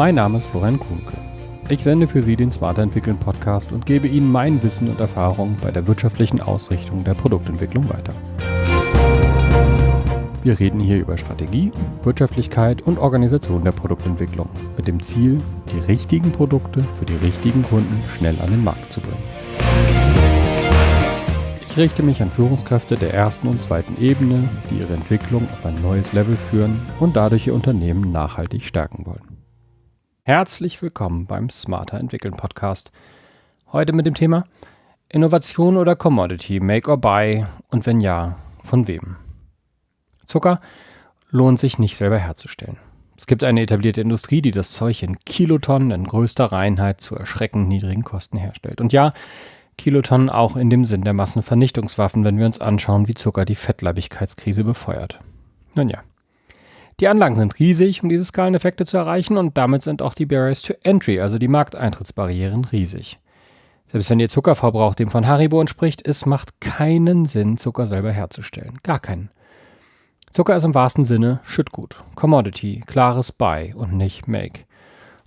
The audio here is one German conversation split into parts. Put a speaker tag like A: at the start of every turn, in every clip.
A: Mein Name ist Florian Kuhnke. Ich sende für Sie den Smarter Entwickeln Podcast und gebe Ihnen mein Wissen und Erfahrung bei der wirtschaftlichen Ausrichtung der Produktentwicklung weiter. Wir reden hier über Strategie, Wirtschaftlichkeit und Organisation der Produktentwicklung mit dem Ziel, die richtigen Produkte für die richtigen Kunden schnell an den Markt zu bringen. Ich richte mich an Führungskräfte der ersten und zweiten Ebene, die ihre Entwicklung auf ein neues Level führen und dadurch ihr Unternehmen nachhaltig stärken wollen. Herzlich willkommen beim Smarter Entwickeln Podcast. Heute mit dem Thema Innovation oder Commodity, Make or Buy und wenn ja, von wem? Zucker lohnt sich nicht selber herzustellen. Es gibt eine etablierte Industrie, die das Zeug in Kilotonnen in größter Reinheit zu erschreckend niedrigen Kosten herstellt. Und ja, Kilotonnen auch in dem Sinn der Massenvernichtungswaffen, wenn wir uns anschauen, wie Zucker die Fettleibigkeitskrise befeuert. Nun ja. Die Anlagen sind riesig, um diese Skaleneffekte zu erreichen und damit sind auch die Barriers to Entry, also die Markteintrittsbarrieren, riesig. Selbst wenn Ihr Zuckerverbrauch dem von Haribo entspricht, es macht keinen Sinn, Zucker selber herzustellen. Gar keinen. Zucker ist im wahrsten Sinne Schüttgut, Commodity, klares Buy und nicht Make.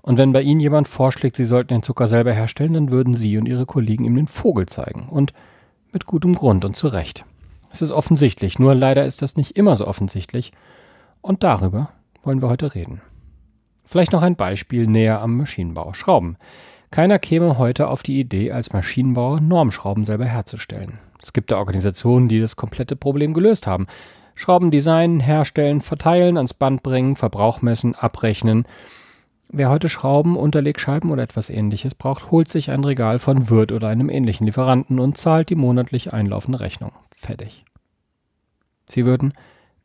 A: Und wenn bei Ihnen jemand vorschlägt, Sie sollten den Zucker selber herstellen, dann würden Sie und Ihre Kollegen ihm den Vogel zeigen. Und mit gutem Grund und zu Recht. Es ist offensichtlich, nur leider ist das nicht immer so offensichtlich. Und darüber wollen wir heute reden. Vielleicht noch ein Beispiel näher am Maschinenbau. Schrauben. Keiner käme heute auf die Idee, als Maschinenbauer Normschrauben selber herzustellen. Es gibt da Organisationen, die das komplette Problem gelöst haben. Schrauben designen, herstellen, verteilen, ans Band bringen, Verbrauch messen, abrechnen. Wer heute Schrauben, Unterlegscheiben oder etwas ähnliches braucht, holt sich ein Regal von Wirt oder einem ähnlichen Lieferanten und zahlt die monatlich einlaufende Rechnung. Fertig. Sie würden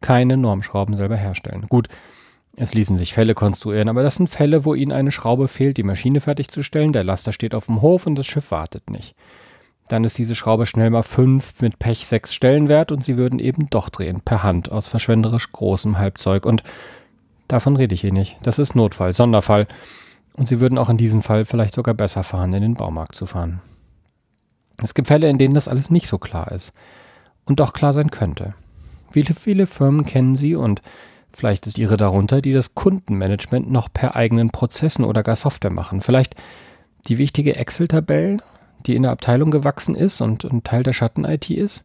A: keine Normschrauben selber herstellen. Gut, es ließen sich Fälle konstruieren, aber das sind Fälle, wo Ihnen eine Schraube fehlt, die Maschine fertigzustellen, der Laster steht auf dem Hof und das Schiff wartet nicht dann ist diese Schraube schnell mal 5, mit Pech 6 Stellen wert und sie würden eben doch drehen, per Hand, aus verschwenderisch großem Halbzeug. Und davon rede ich hier nicht. Das ist Notfall, Sonderfall. Und sie würden auch in diesem Fall vielleicht sogar besser fahren, in den Baumarkt zu fahren. Es gibt Fälle, in denen das alles nicht so klar ist. Und doch klar sein könnte. Viele, viele Firmen kennen sie und vielleicht ist ihre darunter, die das Kundenmanagement noch per eigenen Prozessen oder gar Software machen. Vielleicht die wichtige Excel-Tabelle die in der Abteilung gewachsen ist und ein Teil der Schatten-IT ist,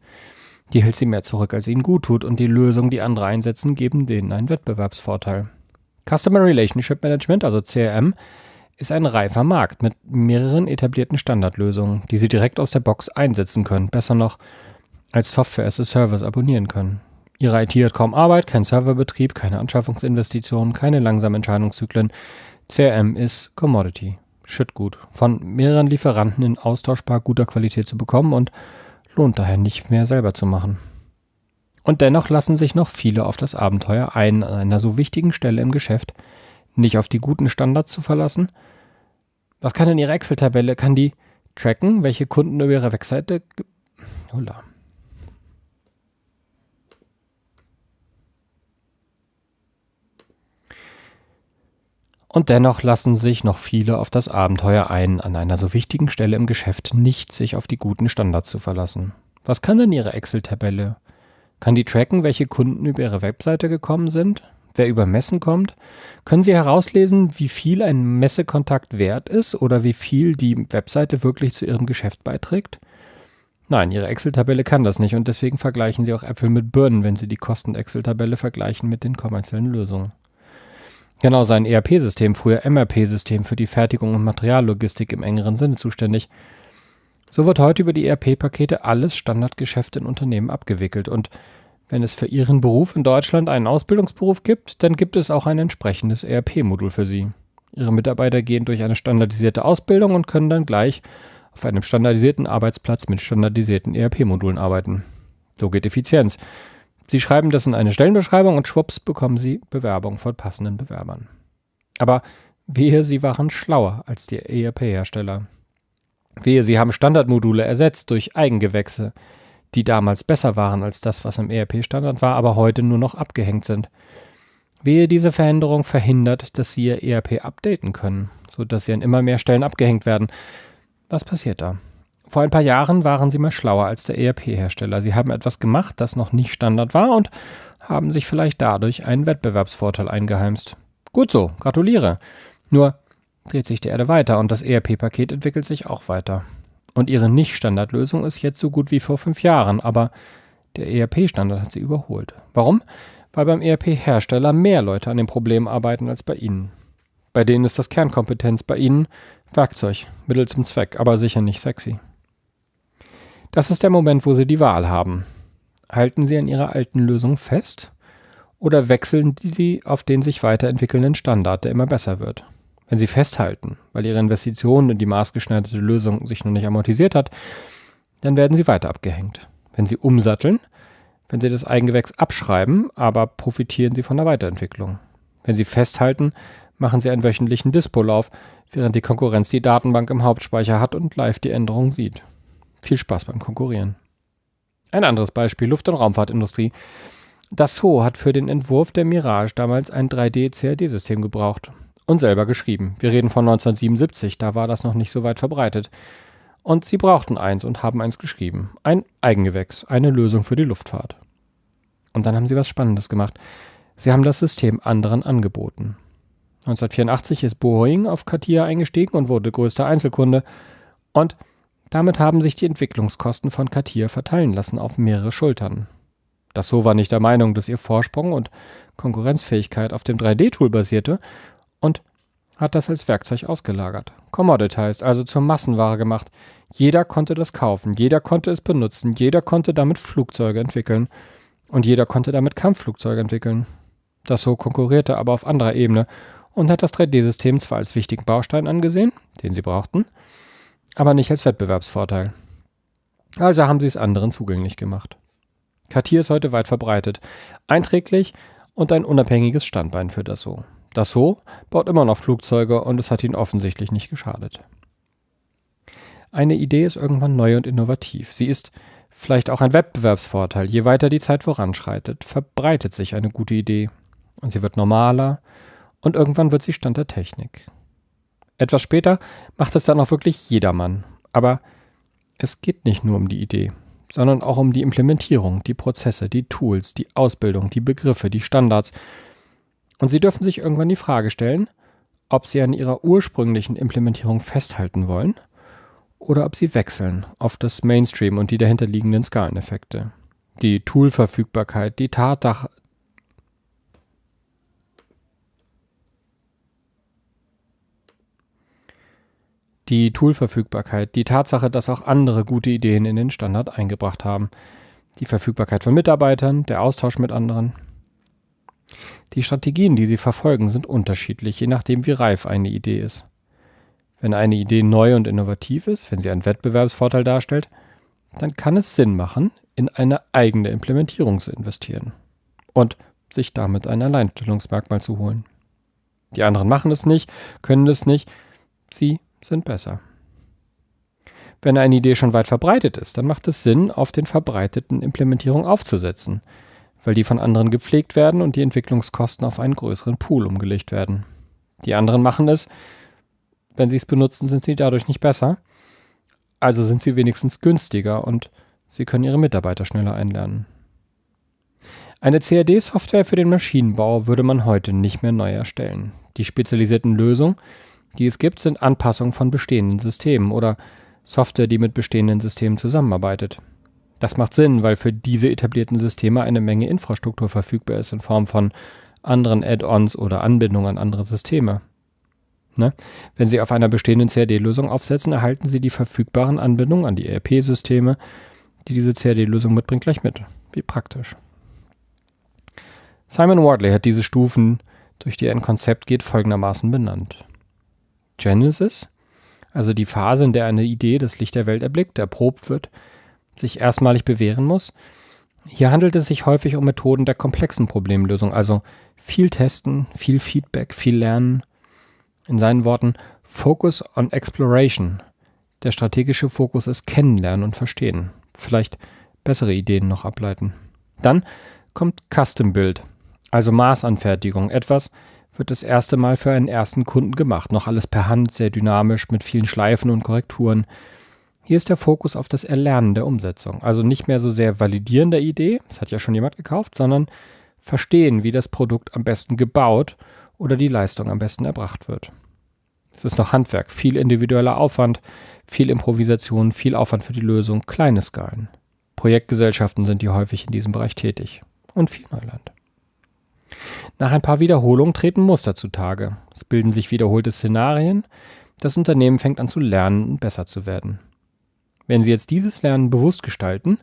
A: die hält sie mehr zurück, als ihnen gut tut und die Lösungen, die andere einsetzen, geben denen einen Wettbewerbsvorteil. Customer Relationship Management, also CRM, ist ein reifer Markt mit mehreren etablierten Standardlösungen, die Sie direkt aus der Box einsetzen können, besser noch als Software as a Service abonnieren können. Ihre IT hat kaum Arbeit, kein Serverbetrieb, keine Anschaffungsinvestitionen, keine langsamen Entscheidungszyklen. CRM ist Commodity. Schüttgut von mehreren Lieferanten in austauschbar guter Qualität zu bekommen und lohnt daher nicht mehr selber zu machen. Und dennoch lassen sich noch viele auf das Abenteuer ein, an einer so wichtigen Stelle im Geschäft nicht auf die guten Standards zu verlassen. Was kann denn Ihre Excel-Tabelle? Kann die tracken, welche Kunden über Ihre Webseite... Hola. Und dennoch lassen sich noch viele auf das Abenteuer ein, an einer so wichtigen Stelle im Geschäft nicht sich auf die guten Standards zu verlassen. Was kann denn Ihre Excel-Tabelle? Kann die tracken, welche Kunden über Ihre Webseite gekommen sind? Wer über Messen kommt? Können Sie herauslesen, wie viel ein Messekontakt wert ist oder wie viel die Webseite wirklich zu Ihrem Geschäft beiträgt? Nein, Ihre Excel-Tabelle kann das nicht und deswegen vergleichen Sie auch Äpfel mit Birnen, wenn Sie die Kosten-Excel-Tabelle vergleichen mit den kommerziellen Lösungen. Genau, sein ERP-System, früher MRP-System für die Fertigung und Materiallogistik im engeren Sinne zuständig. So wird heute über die ERP-Pakete alles Standardgeschäft in Unternehmen abgewickelt und wenn es für Ihren Beruf in Deutschland einen Ausbildungsberuf gibt, dann gibt es auch ein entsprechendes ERP-Modul für Sie. Ihre Mitarbeiter gehen durch eine standardisierte Ausbildung und können dann gleich auf einem standardisierten Arbeitsplatz mit standardisierten ERP-Modulen arbeiten. So geht Effizienz. Sie schreiben das in eine Stellenbeschreibung und schwupps bekommen Sie Bewerbung von passenden Bewerbern. Aber wehe, Sie waren schlauer als die ERP-Hersteller. Wehe, Sie haben Standardmodule ersetzt durch Eigengewächse, die damals besser waren als das, was im ERP-Standard war, aber heute nur noch abgehängt sind. Wehe, diese Veränderung verhindert, dass Sie Ihr ERP updaten können, sodass Sie an immer mehr Stellen abgehängt werden. Was passiert da? Vor ein paar Jahren waren sie mal schlauer als der ERP-Hersteller. Sie haben etwas gemacht, das noch nicht Standard war und haben sich vielleicht dadurch einen Wettbewerbsvorteil eingeheimst. Gut so, gratuliere. Nur dreht sich die Erde weiter und das ERP-Paket entwickelt sich auch weiter. Und ihre Nicht-Standardlösung ist jetzt so gut wie vor fünf Jahren, aber der ERP-Standard hat sie überholt. Warum? Weil beim ERP-Hersteller mehr Leute an dem Problem arbeiten als bei Ihnen. Bei denen ist das Kernkompetenz, bei Ihnen Werkzeug, Mittel zum Zweck, aber sicher nicht sexy. Das ist der Moment, wo Sie die Wahl haben. Halten Sie an Ihrer alten Lösung fest oder wechseln Sie auf den sich weiterentwickelnden Standard, der immer besser wird? Wenn Sie festhalten, weil Ihre Investition in die maßgeschneiderte Lösung sich noch nicht amortisiert hat, dann werden Sie weiter abgehängt. Wenn Sie umsatteln, wenn Sie das Eigengewächs abschreiben, aber profitieren Sie von der Weiterentwicklung. Wenn Sie festhalten, machen Sie einen wöchentlichen Dispo-Lauf, während die Konkurrenz die Datenbank im Hauptspeicher hat und live die Änderungen sieht. Viel Spaß beim Konkurrieren. Ein anderes Beispiel, Luft- und Raumfahrtindustrie. Dassault hat für den Entwurf der Mirage damals ein 3D-CAD-System gebraucht und selber geschrieben. Wir reden von 1977, da war das noch nicht so weit verbreitet. Und sie brauchten eins und haben eins geschrieben. Ein Eigengewächs, eine Lösung für die Luftfahrt. Und dann haben sie was Spannendes gemacht. Sie haben das System anderen angeboten. 1984 ist Boeing auf Katia eingestiegen und wurde größter Einzelkunde. Und damit haben sich die Entwicklungskosten von Katia verteilen lassen auf mehrere Schultern. Dassault war nicht der Meinung, dass ihr Vorsprung und Konkurrenzfähigkeit auf dem 3D-Tool basierte und hat das als Werkzeug ausgelagert. Commoditized, also zur Massenware gemacht. Jeder konnte das kaufen, jeder konnte es benutzen, jeder konnte damit Flugzeuge entwickeln und jeder konnte damit Kampfflugzeuge entwickeln. Dassault konkurrierte aber auf anderer Ebene und hat das 3D-System zwar als wichtigen Baustein angesehen, den sie brauchten, aber nicht als Wettbewerbsvorteil. Also haben sie es anderen zugänglich gemacht. Cartier ist heute weit verbreitet, einträglich und ein unabhängiges Standbein für Dassault. Dassault baut immer noch Flugzeuge und es hat ihnen offensichtlich nicht geschadet. Eine Idee ist irgendwann neu und innovativ. Sie ist vielleicht auch ein Wettbewerbsvorteil. Je weiter die Zeit voranschreitet, verbreitet sich eine gute Idee und sie wird normaler und irgendwann wird sie Stand der Technik. Etwas später macht es dann auch wirklich jedermann. Aber es geht nicht nur um die Idee, sondern auch um die Implementierung, die Prozesse, die Tools, die Ausbildung, die Begriffe, die Standards. Und Sie dürfen sich irgendwann die Frage stellen, ob Sie an Ihrer ursprünglichen Implementierung festhalten wollen oder ob Sie wechseln auf das Mainstream und die dahinterliegenden Skaleneffekte. Die Toolverfügbarkeit, die Tatsache, die Toolverfügbarkeit, die Tatsache, dass auch andere gute Ideen in den Standard eingebracht haben, die Verfügbarkeit von Mitarbeitern, der Austausch mit anderen. Die Strategien, die sie verfolgen, sind unterschiedlich, je nachdem, wie reif eine Idee ist. Wenn eine Idee neu und innovativ ist, wenn sie einen Wettbewerbsvorteil darstellt, dann kann es Sinn machen, in eine eigene Implementierung zu investieren und sich damit ein Alleinstellungsmerkmal zu holen. Die anderen machen es nicht, können es nicht, sie sind besser. Wenn eine Idee schon weit verbreitet ist, dann macht es Sinn, auf den verbreiteten Implementierungen aufzusetzen, weil die von anderen gepflegt werden und die Entwicklungskosten auf einen größeren Pool umgelegt werden. Die anderen machen es, wenn sie es benutzen, sind sie dadurch nicht besser, also sind sie wenigstens günstiger und sie können ihre Mitarbeiter schneller einlernen. Eine CAD-Software für den Maschinenbau würde man heute nicht mehr neu erstellen. Die spezialisierten Lösungen die es gibt, sind Anpassungen von bestehenden Systemen oder Software, die mit bestehenden Systemen zusammenarbeitet. Das macht Sinn, weil für diese etablierten Systeme eine Menge Infrastruktur verfügbar ist in Form von anderen Add-ons oder Anbindungen an andere Systeme. Ne? Wenn Sie auf einer bestehenden CAD-Lösung aufsetzen, erhalten Sie die verfügbaren Anbindungen an die ERP-Systeme, die diese CAD-Lösung mitbringt, gleich mit. Wie praktisch. Simon Wardley hat diese Stufen, durch die er ein Konzept geht, folgendermaßen benannt. Genesis, also die Phase, in der eine Idee das Licht der Welt erblickt, erprobt wird, sich erstmalig bewähren muss. Hier handelt es sich häufig um Methoden der komplexen Problemlösung, also viel testen, viel Feedback, viel lernen. In seinen Worten Focus on Exploration. Der strategische Fokus ist Kennenlernen und Verstehen. Vielleicht bessere Ideen noch ableiten. Dann kommt Custom Build, also Maßanfertigung, etwas, wird das erste Mal für einen ersten Kunden gemacht. Noch alles per Hand, sehr dynamisch, mit vielen Schleifen und Korrekturen. Hier ist der Fokus auf das Erlernen der Umsetzung. Also nicht mehr so sehr Validieren der Idee, das hat ja schon jemand gekauft, sondern verstehen, wie das Produkt am besten gebaut oder die Leistung am besten erbracht wird. Es ist noch Handwerk, viel individueller Aufwand, viel Improvisation, viel Aufwand für die Lösung, kleine Skalen. Projektgesellschaften sind hier häufig in diesem Bereich tätig und viel Neuland. Nach ein paar Wiederholungen treten Muster zutage. Es bilden sich wiederholte Szenarien. Das Unternehmen fängt an zu lernen und besser zu werden. Wenn Sie jetzt dieses Lernen bewusst gestalten,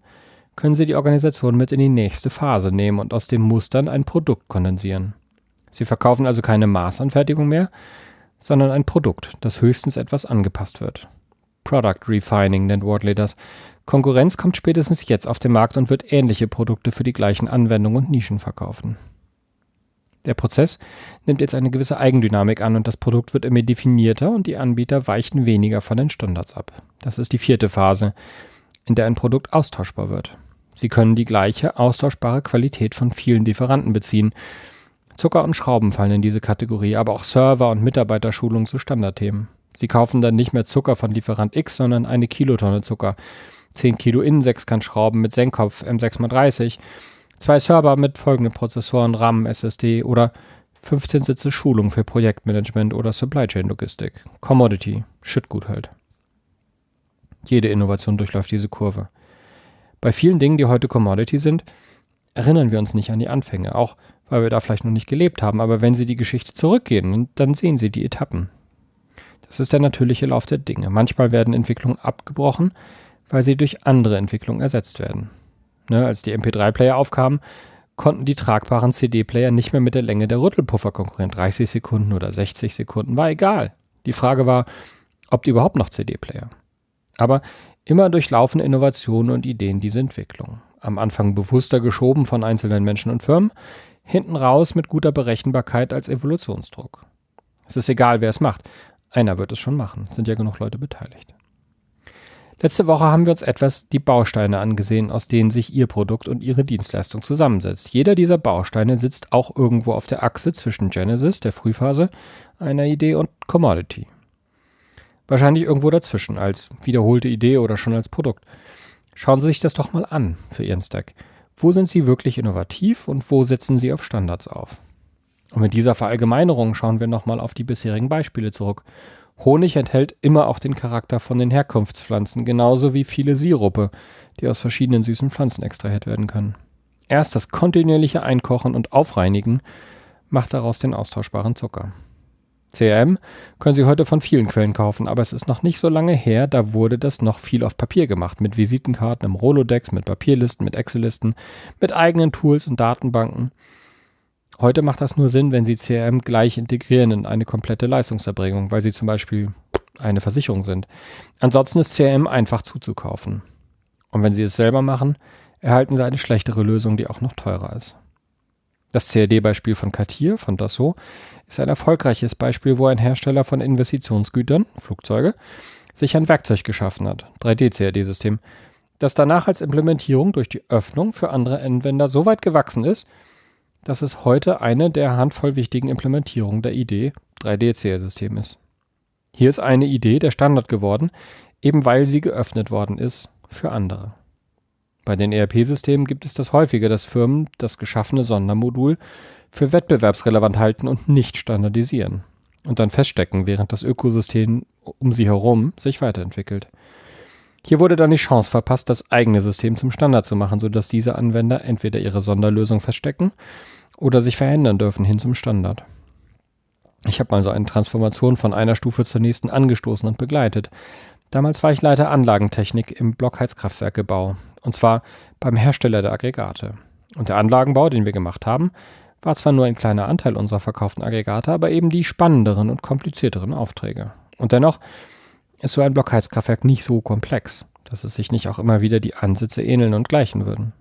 A: können Sie die Organisation mit in die nächste Phase nehmen und aus den Mustern ein Produkt kondensieren. Sie verkaufen also keine Maßanfertigung mehr, sondern ein Produkt, das höchstens etwas angepasst wird. Product Refining nennt Wardley das. Konkurrenz kommt spätestens jetzt auf den Markt und wird ähnliche Produkte für die gleichen Anwendungen und Nischen verkaufen. Der Prozess nimmt jetzt eine gewisse Eigendynamik an und das Produkt wird immer definierter und die Anbieter weichen weniger von den Standards ab. Das ist die vierte Phase, in der ein Produkt austauschbar wird. Sie können die gleiche austauschbare Qualität von vielen Lieferanten beziehen. Zucker und Schrauben fallen in diese Kategorie, aber auch Server und Mitarbeiterschulung zu Standardthemen. Sie kaufen dann nicht mehr Zucker von Lieferant X, sondern eine Kilotonne Zucker. 10 Kilo Innensechskantschrauben mit Senkkopf M6x30 zwei Server mit folgenden Prozessoren, RAM, SSD oder 15 Sitze Schulung für Projektmanagement oder Supply Chain Logistik. Commodity, Schüttgut halt. Jede Innovation durchläuft diese Kurve. Bei vielen Dingen, die heute Commodity sind, erinnern wir uns nicht an die Anfänge, auch weil wir da vielleicht noch nicht gelebt haben, aber wenn Sie die Geschichte zurückgehen, dann sehen Sie die Etappen. Das ist der natürliche Lauf der Dinge. Manchmal werden Entwicklungen abgebrochen, weil sie durch andere Entwicklungen ersetzt werden. Ne, als die MP3-Player aufkamen, konnten die tragbaren CD-Player nicht mehr mit der Länge der Rüttelpuffer konkurrieren. 30 Sekunden oder 60 Sekunden war egal. Die Frage war, ob die überhaupt noch CD-Player. Aber immer durchlaufen Innovationen und Ideen diese Entwicklung. Am Anfang bewusster geschoben von einzelnen Menschen und Firmen, hinten raus mit guter Berechenbarkeit als Evolutionsdruck. Es ist egal, wer es macht. Einer wird es schon machen. Es sind ja genug Leute beteiligt. Letzte Woche haben wir uns etwas die Bausteine angesehen, aus denen sich Ihr Produkt und Ihre Dienstleistung zusammensetzt. Jeder dieser Bausteine sitzt auch irgendwo auf der Achse zwischen Genesis, der Frühphase, einer Idee und Commodity. Wahrscheinlich irgendwo dazwischen, als wiederholte Idee oder schon als Produkt. Schauen Sie sich das doch mal an für Ihren Stack. Wo sind Sie wirklich innovativ und wo setzen Sie auf Standards auf? Und mit dieser Verallgemeinerung schauen wir nochmal auf die bisherigen Beispiele zurück Honig enthält immer auch den Charakter von den Herkunftspflanzen, genauso wie viele Sirupe, die aus verschiedenen süßen Pflanzen extrahiert werden können. Erst das kontinuierliche Einkochen und Aufreinigen macht daraus den austauschbaren Zucker. CRM können Sie heute von vielen Quellen kaufen, aber es ist noch nicht so lange her, da wurde das noch viel auf Papier gemacht, mit Visitenkarten im Rolodex, mit Papierlisten, mit Excel-Listen, mit eigenen Tools und Datenbanken. Heute macht das nur Sinn, wenn Sie CRM gleich integrieren in eine komplette Leistungserbringung, weil Sie zum Beispiel eine Versicherung sind. Ansonsten ist CRM einfach zuzukaufen. Und wenn Sie es selber machen, erhalten Sie eine schlechtere Lösung, die auch noch teurer ist. Das CAD-Beispiel von Cartier, von Dassault, ist ein erfolgreiches Beispiel, wo ein Hersteller von Investitionsgütern, Flugzeuge, sich ein Werkzeug geschaffen hat, 3D-CAD-System, das danach als Implementierung durch die Öffnung für andere Anwender so weit gewachsen ist, dass es heute eine der handvoll wichtigen Implementierungen der Idee 3D-CL-System ist. Hier ist eine Idee der Standard geworden, eben weil sie geöffnet worden ist für andere. Bei den ERP-Systemen gibt es das häufiger, dass Firmen das geschaffene Sondermodul für wettbewerbsrelevant halten und nicht standardisieren und dann feststecken, während das Ökosystem um sie herum sich weiterentwickelt. Hier wurde dann die Chance verpasst, das eigene System zum Standard zu machen, sodass diese Anwender entweder ihre Sonderlösung verstecken oder sich verändern dürfen hin zum Standard. Ich habe mal so eine Transformation von einer Stufe zur nächsten angestoßen und begleitet. Damals war ich Leiter Anlagentechnik im Blockheizkraftwerkebau, und zwar beim Hersteller der Aggregate. Und der Anlagenbau, den wir gemacht haben, war zwar nur ein kleiner Anteil unserer verkauften Aggregate, aber eben die spannenderen und komplizierteren Aufträge. Und dennoch ist so ein Blockheizkraftwerk nicht so komplex, dass es sich nicht auch immer wieder die Ansätze ähneln und gleichen würden.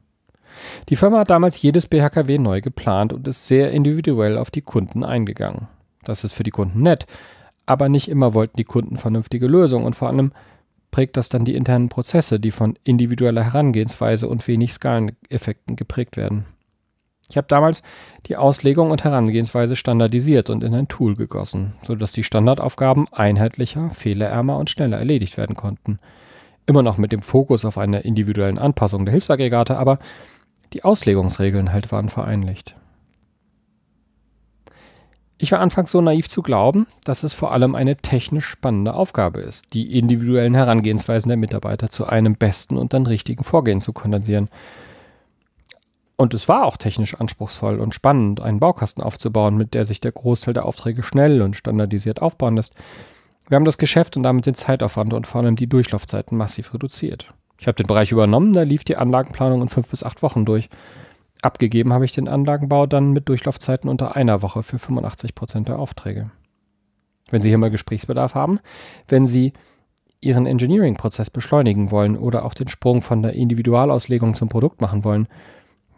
A: Die Firma hat damals jedes BHKW neu geplant und ist sehr individuell auf die Kunden eingegangen. Das ist für die Kunden nett, aber nicht immer wollten die Kunden vernünftige Lösungen und vor allem prägt das dann die internen Prozesse, die von individueller Herangehensweise und wenig Skaleneffekten geprägt werden. Ich habe damals die Auslegung und Herangehensweise standardisiert und in ein Tool gegossen, sodass die Standardaufgaben einheitlicher, fehlerärmer und schneller erledigt werden konnten. Immer noch mit dem Fokus auf einer individuellen Anpassung der Hilfsaggregate, aber die Auslegungsregeln halt waren vereinlicht. Ich war anfangs so naiv zu glauben, dass es vor allem eine technisch spannende Aufgabe ist, die individuellen Herangehensweisen der Mitarbeiter zu einem besten und dann richtigen Vorgehen zu kondensieren. Und es war auch technisch anspruchsvoll und spannend, einen Baukasten aufzubauen, mit der sich der Großteil der Aufträge schnell und standardisiert aufbauen lässt. Wir haben das Geschäft und damit den Zeitaufwand und vor allem die Durchlaufzeiten massiv reduziert. Ich habe den Bereich übernommen, da lief die Anlagenplanung in fünf bis acht Wochen durch. Abgegeben habe ich den Anlagenbau dann mit Durchlaufzeiten unter einer Woche für 85 Prozent der Aufträge. Wenn Sie hier mal Gesprächsbedarf haben, wenn Sie Ihren Engineering-Prozess beschleunigen wollen oder auch den Sprung von der Individualauslegung zum Produkt machen wollen,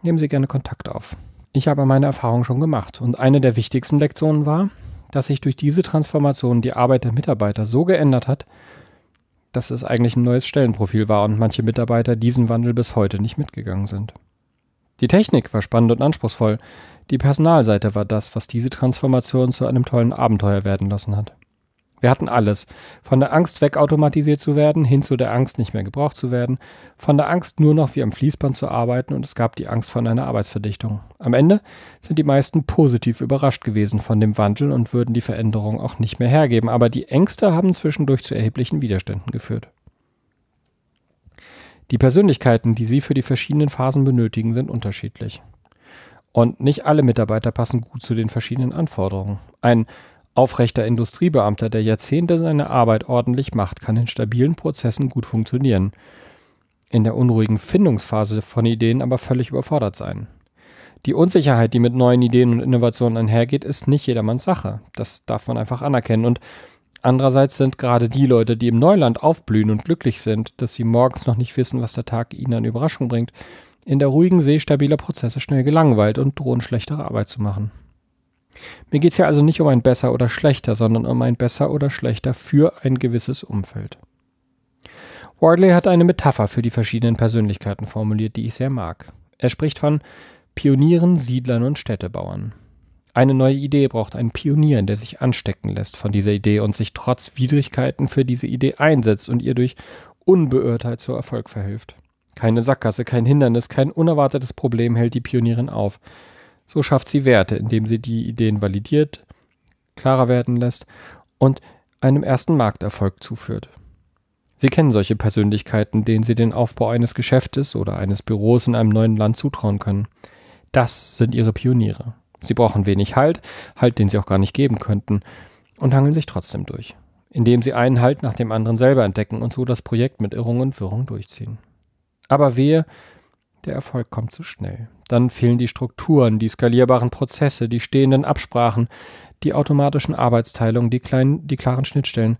A: nehmen Sie gerne Kontakt auf. Ich habe meine Erfahrung schon gemacht und eine der wichtigsten Lektionen war, dass sich durch diese Transformation die Arbeit der Mitarbeiter so geändert hat, dass es eigentlich ein neues Stellenprofil war und manche Mitarbeiter diesen Wandel bis heute nicht mitgegangen sind. Die Technik war spannend und anspruchsvoll. Die Personalseite war das, was diese Transformation zu einem tollen Abenteuer werden lassen hat. Wir hatten alles. Von der Angst wegautomatisiert zu werden, hin zu der Angst nicht mehr gebraucht zu werden, von der Angst nur noch wie am Fließband zu arbeiten und es gab die Angst von einer Arbeitsverdichtung. Am Ende sind die meisten positiv überrascht gewesen von dem Wandel und würden die Veränderung auch nicht mehr hergeben, aber die Ängste haben zwischendurch zu erheblichen Widerständen geführt. Die Persönlichkeiten, die Sie für die verschiedenen Phasen benötigen, sind unterschiedlich. Und nicht alle Mitarbeiter passen gut zu den verschiedenen Anforderungen. Ein aufrechter Industriebeamter, der Jahrzehnte seine Arbeit ordentlich macht, kann in stabilen Prozessen gut funktionieren. In der unruhigen Findungsphase von Ideen aber völlig überfordert sein. Die Unsicherheit, die mit neuen Ideen und Innovationen einhergeht, ist nicht jedermanns Sache. Das darf man einfach anerkennen. Und Andererseits sind gerade die Leute, die im Neuland aufblühen und glücklich sind, dass sie morgens noch nicht wissen, was der Tag ihnen an Überraschung bringt, in der ruhigen See stabiler Prozesse schnell gelangweilt und drohen schlechtere Arbeit zu machen. Mir geht es ja also nicht um ein besser oder schlechter, sondern um ein besser oder schlechter für ein gewisses Umfeld. Wardley hat eine Metapher für die verschiedenen Persönlichkeiten formuliert, die ich sehr mag. Er spricht von Pionieren, Siedlern und Städtebauern. Eine neue Idee braucht einen Pionier, der sich anstecken lässt von dieser Idee und sich trotz Widrigkeiten für diese Idee einsetzt und ihr durch Unbeirrtheit zu Erfolg verhilft. Keine Sackgasse, kein Hindernis, kein unerwartetes Problem hält die Pionierin auf. So schafft sie Werte, indem sie die Ideen validiert, klarer werden lässt und einem ersten Markterfolg zuführt. Sie kennen solche Persönlichkeiten, denen Sie den Aufbau eines Geschäftes oder eines Büros in einem neuen Land zutrauen können. Das sind Ihre Pioniere. Sie brauchen wenig Halt, Halt, den sie auch gar nicht geben könnten, und hangeln sich trotzdem durch, indem sie einen Halt nach dem anderen selber entdecken und so das Projekt mit Irrung und Wirrung durchziehen. Aber wehe, der Erfolg kommt zu schnell. Dann fehlen die Strukturen, die skalierbaren Prozesse, die stehenden Absprachen, die automatischen Arbeitsteilungen, die, kleinen, die klaren Schnittstellen.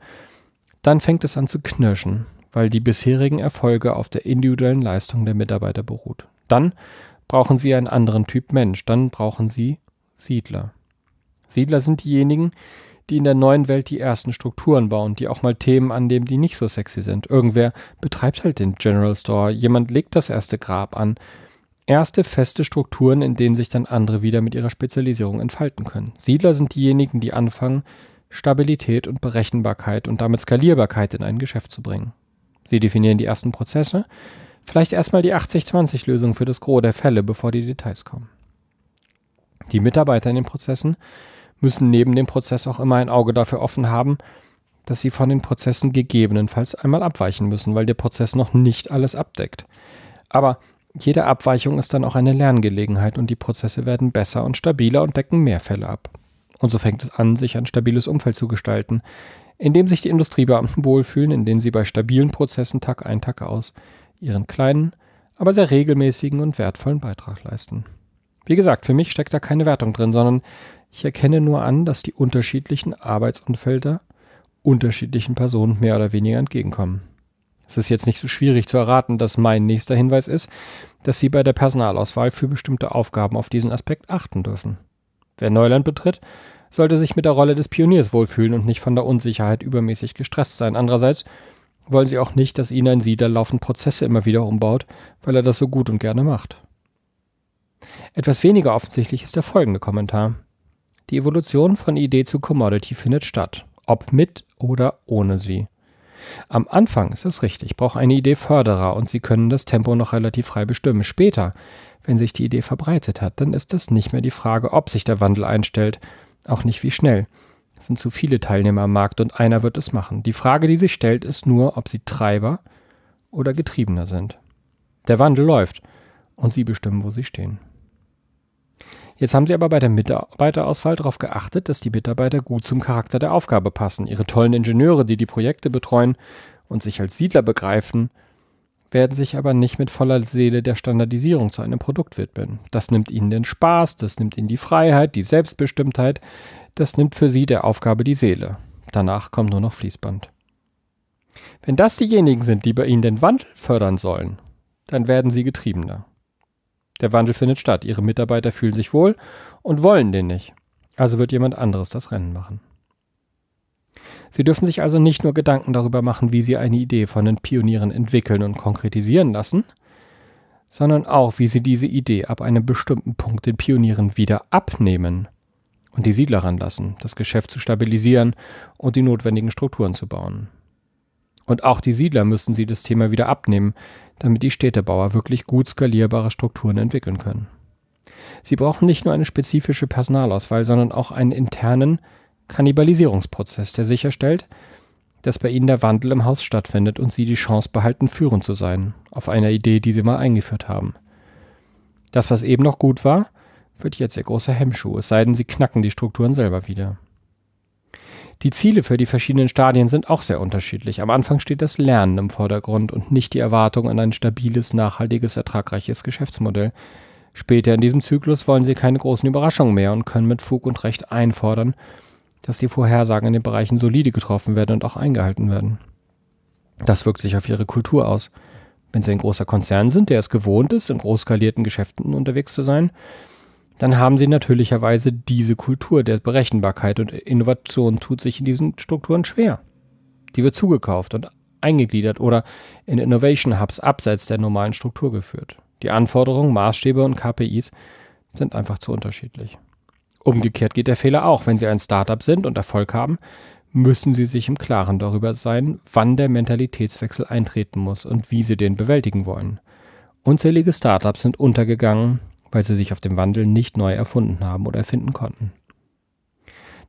A: Dann fängt es an zu knirschen, weil die bisherigen Erfolge auf der individuellen Leistung der Mitarbeiter beruht. Dann brauchen sie einen anderen Typ Mensch. Dann brauchen sie Siedler. Siedler sind diejenigen, die in der neuen Welt die ersten Strukturen bauen, die auch mal Themen annehmen, die nicht so sexy sind. Irgendwer betreibt halt den General Store, jemand legt das erste Grab an. Erste feste Strukturen, in denen sich dann andere wieder mit ihrer Spezialisierung entfalten können. Siedler sind diejenigen, die anfangen, Stabilität und Berechenbarkeit und damit Skalierbarkeit in ein Geschäft zu bringen. Sie definieren die ersten Prozesse, vielleicht erstmal die 80-20-Lösung für das Gros der Fälle, bevor die Details kommen. Die Mitarbeiter in den Prozessen müssen neben dem Prozess auch immer ein Auge dafür offen haben, dass sie von den Prozessen gegebenenfalls einmal abweichen müssen, weil der Prozess noch nicht alles abdeckt. Aber jede Abweichung ist dann auch eine Lerngelegenheit und die Prozesse werden besser und stabiler und decken mehr Fälle ab. Und so fängt es an, sich ein stabiles Umfeld zu gestalten, in dem sich die Industriebeamten wohlfühlen, in denen sie bei stabilen Prozessen Tag ein, Tag aus ihren kleinen, aber sehr regelmäßigen und wertvollen Beitrag leisten. Wie gesagt, für mich steckt da keine Wertung drin, sondern ich erkenne nur an, dass die unterschiedlichen Arbeitsumfelder unterschiedlichen Personen mehr oder weniger entgegenkommen. Es ist jetzt nicht so schwierig zu erraten, dass mein nächster Hinweis ist, dass Sie bei der Personalauswahl für bestimmte Aufgaben auf diesen Aspekt achten dürfen. Wer Neuland betritt, sollte sich mit der Rolle des Pioniers wohlfühlen und nicht von der Unsicherheit übermäßig gestresst sein. Andererseits wollen Sie auch nicht, dass Ihnen ein Siedler laufend Prozesse immer wieder umbaut, weil er das so gut und gerne macht. Etwas weniger offensichtlich ist der folgende Kommentar. Die Evolution von Idee zu Commodity findet statt, ob mit oder ohne sie. Am Anfang ist es richtig, braucht eine Idee Förderer und Sie können das Tempo noch relativ frei bestimmen. Später, wenn sich die Idee verbreitet hat, dann ist es nicht mehr die Frage, ob sich der Wandel einstellt, Auch nicht wie schnell. Es sind zu viele Teilnehmer am Markt und einer wird es machen. Die Frage, die sich stellt, ist nur, ob sie Treiber oder Getriebener sind. Der Wandel läuft und sie bestimmen, wo sie stehen. Jetzt haben sie aber bei der Mitarbeiterauswahl darauf geachtet, dass die Mitarbeiter gut zum Charakter der Aufgabe passen. Ihre tollen Ingenieure, die die Projekte betreuen und sich als Siedler begreifen, werden sich aber nicht mit voller Seele der Standardisierung zu einem Produkt widmen. Das nimmt ihnen den Spaß, das nimmt ihnen die Freiheit, die Selbstbestimmtheit, das nimmt für sie der Aufgabe die Seele. Danach kommt nur noch Fließband. Wenn das diejenigen sind, die bei ihnen den Wandel fördern sollen, dann werden sie getriebener. Der Wandel findet statt, ihre Mitarbeiter fühlen sich wohl und wollen den nicht. Also wird jemand anderes das Rennen machen. Sie dürfen sich also nicht nur Gedanken darüber machen, wie Sie eine Idee von den Pionieren entwickeln und konkretisieren lassen, sondern auch, wie Sie diese Idee ab einem bestimmten Punkt den Pionieren wieder abnehmen und die Siedler ranlassen, das Geschäft zu stabilisieren und die notwendigen Strukturen zu bauen. Und auch die Siedler müssen Sie das Thema wieder abnehmen, damit die Städtebauer wirklich gut skalierbare Strukturen entwickeln können. Sie brauchen nicht nur eine spezifische Personalauswahl, sondern auch einen internen, Kannibalisierungsprozess, der sicherstellt, dass bei ihnen der Wandel im Haus stattfindet und sie die Chance behalten, führend zu sein, auf einer Idee, die sie mal eingeführt haben. Das, was eben noch gut war, wird jetzt ihr großer Hemmschuh, es sei denn, sie knacken die Strukturen selber wieder. Die Ziele für die verschiedenen Stadien sind auch sehr unterschiedlich. Am Anfang steht das Lernen im Vordergrund und nicht die Erwartung an ein stabiles, nachhaltiges, ertragreiches Geschäftsmodell. Später in diesem Zyklus wollen sie keine großen Überraschungen mehr und können mit Fug und Recht einfordern, dass die Vorhersagen in den Bereichen solide getroffen werden und auch eingehalten werden. Das wirkt sich auf ihre Kultur aus. Wenn sie ein großer Konzern sind, der es gewohnt ist, in großskalierten Geschäften unterwegs zu sein, dann haben sie natürlicherweise diese Kultur der Berechenbarkeit und Innovation tut sich in diesen Strukturen schwer. Die wird zugekauft und eingegliedert oder in Innovation Hubs abseits der normalen Struktur geführt. Die Anforderungen, Maßstäbe und KPIs sind einfach zu unterschiedlich. Umgekehrt geht der Fehler auch. Wenn Sie ein Startup sind und Erfolg haben, müssen Sie sich im Klaren darüber sein, wann der Mentalitätswechsel eintreten muss und wie Sie den bewältigen wollen. Unzählige Startups sind untergegangen, weil sie sich auf dem Wandel nicht neu erfunden haben oder erfinden konnten.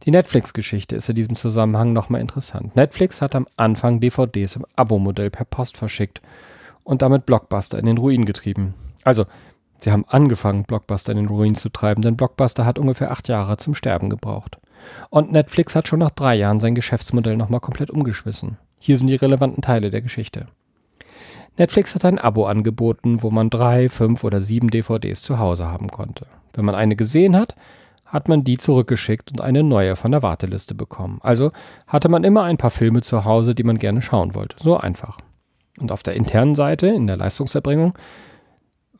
A: Die Netflix-Geschichte ist in diesem Zusammenhang nochmal interessant. Netflix hat am Anfang DVDs im Abo-Modell per Post verschickt und damit Blockbuster in den Ruin getrieben. Also Sie haben angefangen, Blockbuster in den Ruin zu treiben, denn Blockbuster hat ungefähr acht Jahre zum Sterben gebraucht. Und Netflix hat schon nach drei Jahren sein Geschäftsmodell nochmal komplett umgeschmissen. Hier sind die relevanten Teile der Geschichte. Netflix hat ein Abo angeboten, wo man drei, fünf oder sieben DVDs zu Hause haben konnte. Wenn man eine gesehen hat, hat man die zurückgeschickt und eine neue von der Warteliste bekommen. Also hatte man immer ein paar Filme zu Hause, die man gerne schauen wollte. So einfach. Und auf der internen Seite, in der Leistungserbringung,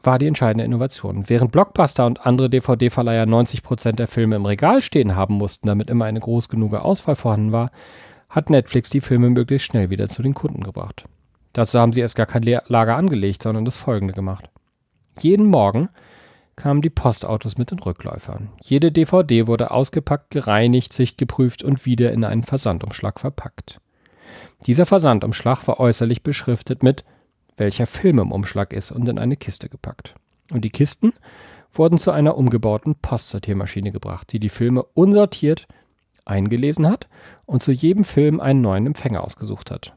A: war die entscheidende Innovation. Während Blockbuster und andere DVD-Verleiher 90% der Filme im Regal stehen haben mussten, damit immer eine groß genug Auswahl vorhanden war, hat Netflix die Filme möglichst schnell wieder zu den Kunden gebracht. Dazu haben sie erst gar kein Lager angelegt, sondern das folgende gemacht. Jeden Morgen kamen die Postautos mit den Rückläufern. Jede DVD wurde ausgepackt, gereinigt, sichtgeprüft und wieder in einen Versandumschlag verpackt. Dieser Versandumschlag war äußerlich beschriftet mit welcher Film im Umschlag ist und in eine Kiste gepackt. Und die Kisten wurden zu einer umgebauten Postsortiermaschine gebracht, die die Filme unsortiert eingelesen hat und zu jedem Film einen neuen Empfänger ausgesucht hat.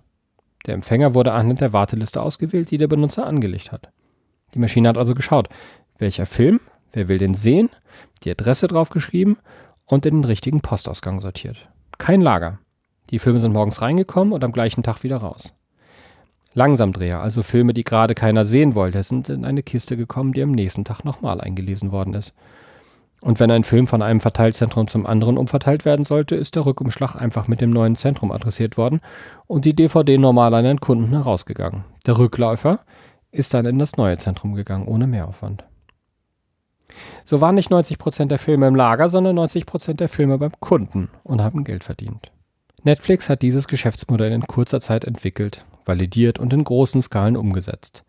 A: Der Empfänger wurde anhand der Warteliste ausgewählt, die der Benutzer angelegt hat. Die Maschine hat also geschaut, welcher Film, wer will den sehen, die Adresse draufgeschrieben und in den richtigen Postausgang sortiert. Kein Lager. Die Filme sind morgens reingekommen und am gleichen Tag wieder raus. Langsamdreher, also Filme, die gerade keiner sehen wollte, sind in eine Kiste gekommen, die am nächsten Tag nochmal eingelesen worden ist. Und wenn ein Film von einem Verteilzentrum zum anderen umverteilt werden sollte, ist der Rückumschlag einfach mit dem neuen Zentrum adressiert worden und die DVD normal an einen Kunden herausgegangen. Der Rückläufer ist dann in das neue Zentrum gegangen, ohne Mehraufwand. So waren nicht 90% der Filme im Lager, sondern 90% der Filme beim Kunden und haben Geld verdient. Netflix hat dieses Geschäftsmodell in kurzer Zeit entwickelt validiert und in großen Skalen umgesetzt.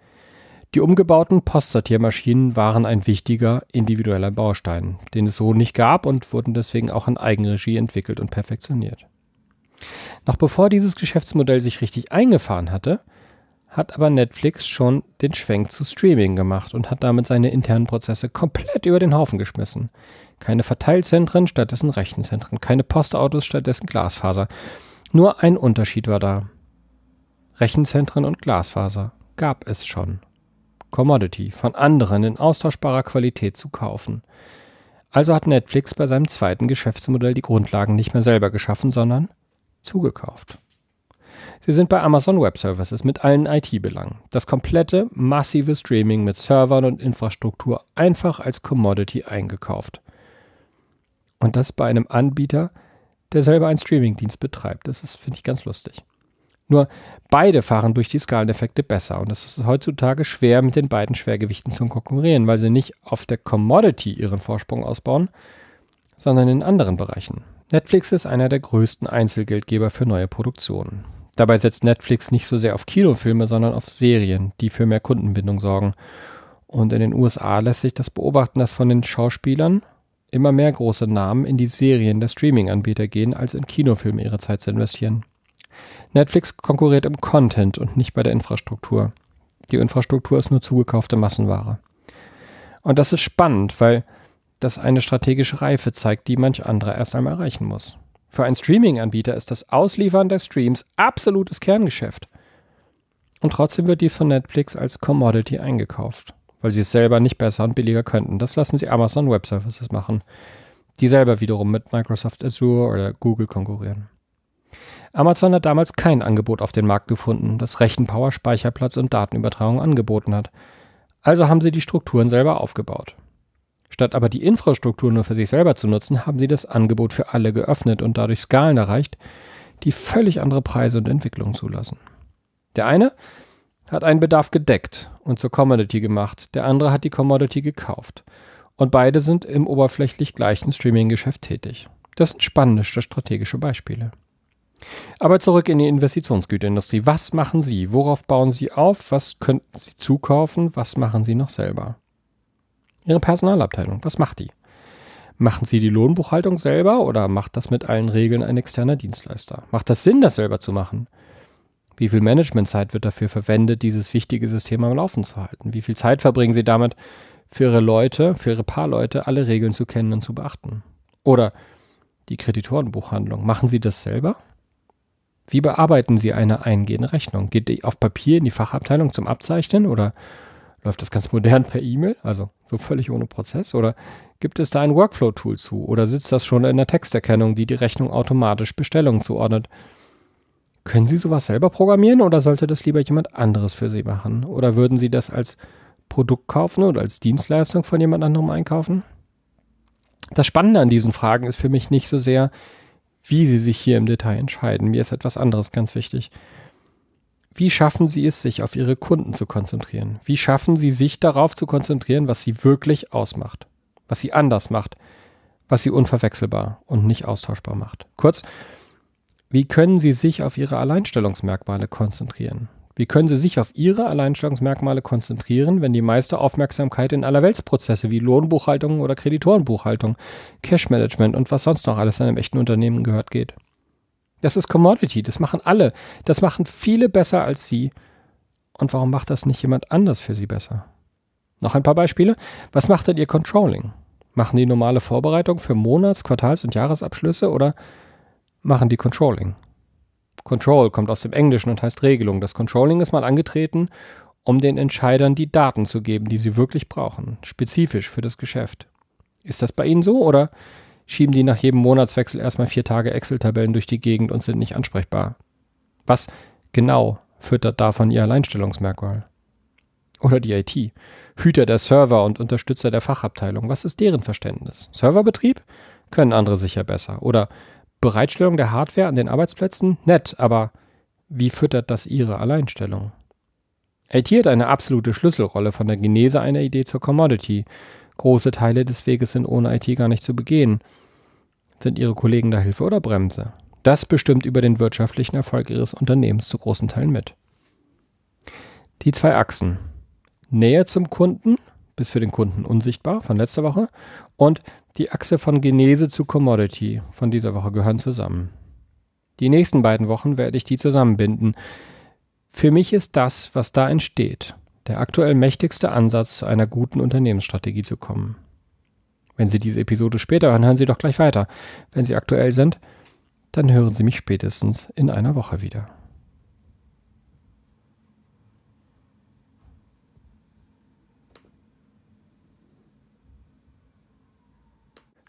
A: Die umgebauten Postsortiermaschinen waren ein wichtiger individueller Baustein, den es so nicht gab und wurden deswegen auch in Eigenregie entwickelt und perfektioniert. Noch bevor dieses Geschäftsmodell sich richtig eingefahren hatte, hat aber Netflix schon den Schwenk zu Streaming gemacht und hat damit seine internen Prozesse komplett über den Haufen geschmissen. Keine Verteilzentren, stattdessen Rechenzentren. Keine Postautos, stattdessen Glasfaser. Nur ein Unterschied war da. Rechenzentren und Glasfaser gab es schon. Commodity von anderen in austauschbarer Qualität zu kaufen. Also hat Netflix bei seinem zweiten Geschäftsmodell die Grundlagen nicht mehr selber geschaffen, sondern zugekauft. Sie sind bei Amazon Web Services mit allen IT-Belangen. Das komplette massive Streaming mit Servern und Infrastruktur einfach als Commodity eingekauft. Und das bei einem Anbieter, der selber einen Streamingdienst betreibt. Das finde ich, ganz lustig. Nur beide fahren durch die Skaleneffekte besser und es ist heutzutage schwer, mit den beiden Schwergewichten zu konkurrieren, weil sie nicht auf der Commodity ihren Vorsprung ausbauen, sondern in anderen Bereichen. Netflix ist einer der größten Einzelgeldgeber für neue Produktionen. Dabei setzt Netflix nicht so sehr auf Kinofilme, sondern auf Serien, die für mehr Kundenbindung sorgen. Und in den USA lässt sich das beobachten, dass von den Schauspielern immer mehr große Namen in die Serien der Streaming-Anbieter gehen, als in Kinofilme ihre Zeit zu investieren. Netflix konkurriert im Content und nicht bei der Infrastruktur. Die Infrastruktur ist nur zugekaufte Massenware. Und das ist spannend, weil das eine strategische Reife zeigt, die manch anderer erst einmal erreichen muss. Für einen Streaming-Anbieter ist das Ausliefern der Streams absolutes Kerngeschäft. Und trotzdem wird dies von Netflix als Commodity eingekauft, weil sie es selber nicht besser und billiger könnten. Das lassen sie Amazon Web Services machen, die selber wiederum mit Microsoft Azure oder Google konkurrieren. Amazon hat damals kein Angebot auf den Markt gefunden, das Rechenpower, Speicherplatz und Datenübertragung angeboten hat. Also haben sie die Strukturen selber aufgebaut. Statt aber die Infrastruktur nur für sich selber zu nutzen, haben sie das Angebot für alle geöffnet und dadurch Skalen erreicht, die völlig andere Preise und Entwicklungen zulassen. Der eine hat einen Bedarf gedeckt und zur Commodity gemacht, der andere hat die Commodity gekauft. Und beide sind im oberflächlich gleichen Streaming-Geschäft tätig. Das sind spannende strategische Beispiele. Aber zurück in die Investitionsgüterindustrie. Was machen Sie? Worauf bauen Sie auf? Was könnten Sie zukaufen? Was machen Sie noch selber? Ihre Personalabteilung, was macht die? Machen Sie die Lohnbuchhaltung selber oder macht das mit allen Regeln ein externer Dienstleister? Macht das Sinn, das selber zu machen? Wie viel Managementzeit wird dafür verwendet, dieses wichtige System am Laufen zu halten? Wie viel Zeit verbringen Sie damit, für Ihre Leute, für Ihre paar Leute alle Regeln zu kennen und zu beachten? Oder die Kreditorenbuchhandlung, machen Sie das selber? Wie bearbeiten Sie eine eingehende Rechnung? Geht die auf Papier in die Fachabteilung zum Abzeichnen oder Läuft das ganz modern per E-Mail, also so völlig ohne Prozess? Oder gibt es da ein Workflow-Tool zu? Oder sitzt das schon in der Texterkennung, die die Rechnung automatisch Bestellungen zuordnet? Können Sie sowas selber programmieren oder sollte das lieber jemand anderes für Sie machen? Oder würden Sie das als Produkt kaufen oder als Dienstleistung von jemand anderem einkaufen? Das Spannende an diesen Fragen ist für mich nicht so sehr, wie Sie sich hier im Detail entscheiden. Mir ist etwas anderes ganz wichtig. Wie schaffen Sie es, sich auf Ihre Kunden zu konzentrieren? Wie schaffen Sie sich darauf zu konzentrieren, was Sie wirklich ausmacht? Was Sie anders macht? Was Sie unverwechselbar und nicht austauschbar macht? Kurz, wie können Sie sich auf Ihre Alleinstellungsmerkmale konzentrieren? Wie können Sie sich auf Ihre Alleinstellungsmerkmale konzentrieren, wenn die meiste Aufmerksamkeit in Allerweltsprozesse wie Lohnbuchhaltung oder Kreditorenbuchhaltung, Cashmanagement und was sonst noch alles in einem echten Unternehmen gehört geht? Das ist Commodity, das machen alle. Das machen viele besser als Sie. Und warum macht das nicht jemand anders für Sie besser? Noch ein paar Beispiele. Was macht denn Ihr Controlling? Machen die normale Vorbereitung für Monats-, Quartals- und Jahresabschlüsse oder machen die Controlling? Control kommt aus dem Englischen und heißt Regelung. Das Controlling ist mal angetreten, um den Entscheidern die Daten zu geben, die sie wirklich brauchen, spezifisch für das Geschäft. Ist das bei Ihnen so oder schieben die nach jedem Monatswechsel erstmal vier Tage Excel-Tabellen durch die Gegend und sind nicht ansprechbar. Was genau füttert davon ihr Alleinstellungsmerkmal? Oder die IT. Hüter der Server und Unterstützer der Fachabteilung. Was ist deren Verständnis? Serverbetrieb? Können andere sicher besser. Oder Bereitstellung der Hardware an den Arbeitsplätzen? Nett, aber wie füttert das ihre Alleinstellung? IT hat eine absolute Schlüsselrolle von der Genese einer Idee zur Commodity Große Teile des Weges sind ohne IT gar nicht zu begehen. Sind Ihre Kollegen da Hilfe oder Bremse? Das bestimmt über den wirtschaftlichen Erfolg Ihres Unternehmens zu großen Teilen mit. Die zwei Achsen. Nähe zum Kunden, bis für den Kunden unsichtbar, von letzter Woche, und die Achse von Genese zu Commodity von dieser Woche gehören zusammen. Die nächsten beiden Wochen werde ich die zusammenbinden. Für mich ist das, was da entsteht, der aktuell mächtigste Ansatz, zu einer guten Unternehmensstrategie zu kommen. Wenn Sie diese Episode später hören, hören Sie doch gleich weiter. Wenn Sie aktuell sind, dann hören Sie mich spätestens in einer Woche wieder.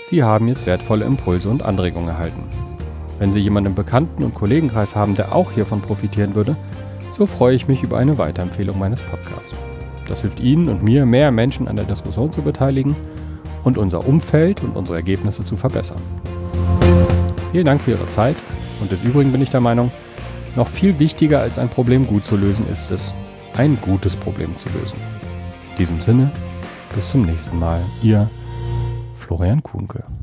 A: Sie haben jetzt wertvolle Impulse und Anregungen erhalten. Wenn Sie jemanden im Bekannten- und Kollegenkreis haben, der auch hiervon profitieren würde, so freue ich mich über eine Weiterempfehlung meines Podcasts. Das hilft Ihnen und mir, mehr Menschen an der Diskussion zu beteiligen und unser Umfeld und unsere Ergebnisse zu verbessern. Vielen Dank für Ihre Zeit und des Übrigen bin ich der Meinung, noch viel wichtiger als ein Problem gut zu lösen ist es, ein gutes Problem zu lösen. In diesem Sinne, bis zum nächsten Mal, Ihr Florian Kuhnke.